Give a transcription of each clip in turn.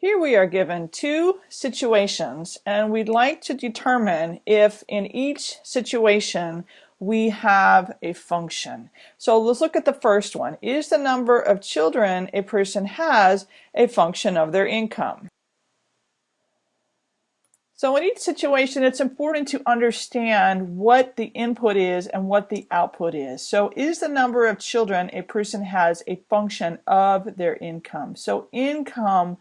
Here we are given two situations and we'd like to determine if in each situation we have a function. So let's look at the first one. Is the number of children a person has a function of their income? So in each situation, it's important to understand what the input is and what the output is. So is the number of children a person has a function of their income? So income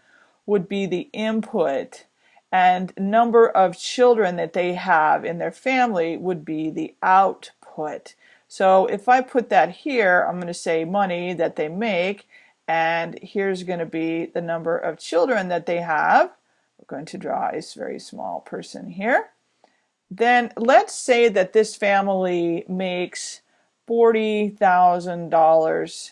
would be the input and number of children that they have in their family would be the output. So if I put that here, I'm going to say money that they make, and here's going to be the number of children that they have. We're going to draw a very small person here. Then let's say that this family makes $40,000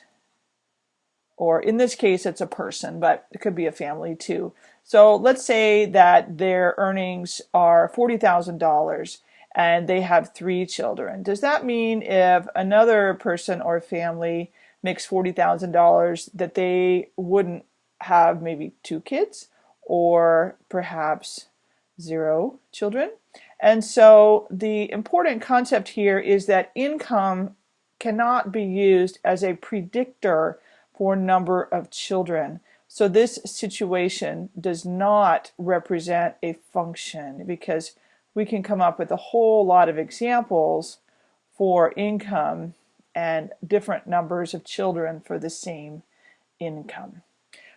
or in this case it's a person, but it could be a family too. So let's say that their earnings are $40,000 and they have three children. Does that mean if another person or family makes $40,000 that they wouldn't have maybe two kids or perhaps zero children? And so the important concept here is that income cannot be used as a predictor for number of children. So this situation does not represent a function because we can come up with a whole lot of examples for income and different numbers of children for the same income.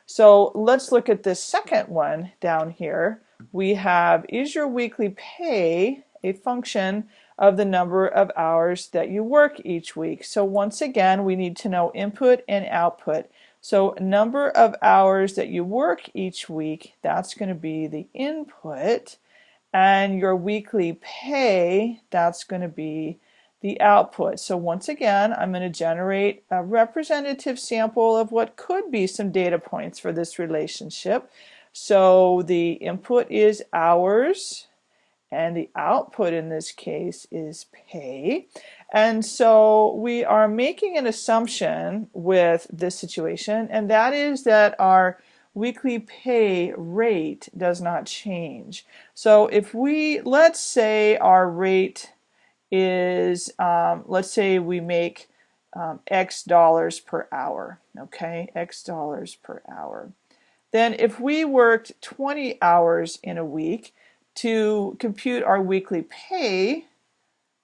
So let's look at this second one down here. We have, is your weekly pay a function of the number of hours that you work each week. So once again, we need to know input and output. So number of hours that you work each week, that's going to be the input. And your weekly pay, that's going to be the output. So once again, I'm going to generate a representative sample of what could be some data points for this relationship. So the input is hours and the output in this case is pay. And so we are making an assumption with this situation, and that is that our weekly pay rate does not change. So if we, let's say our rate is, um, let's say we make um, X dollars per hour, okay, X dollars per hour. Then if we worked 20 hours in a week, to compute our weekly pay,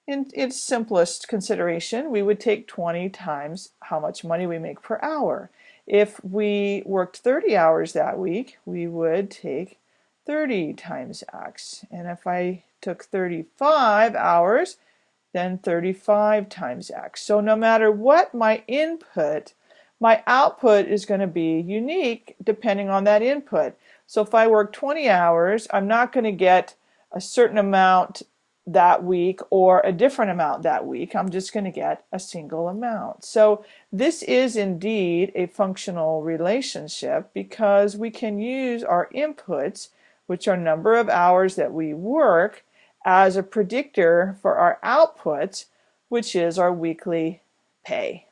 in its simplest consideration, we would take 20 times how much money we make per hour. If we worked 30 hours that week, we would take 30 times x. And if I took 35 hours, then 35 times x. So no matter what my input, my output is going to be unique depending on that input. So if I work 20 hours, I'm not going to get a certain amount that week or a different amount that week. I'm just going to get a single amount. So this is indeed a functional relationship because we can use our inputs, which are number of hours that we work, as a predictor for our outputs, which is our weekly pay.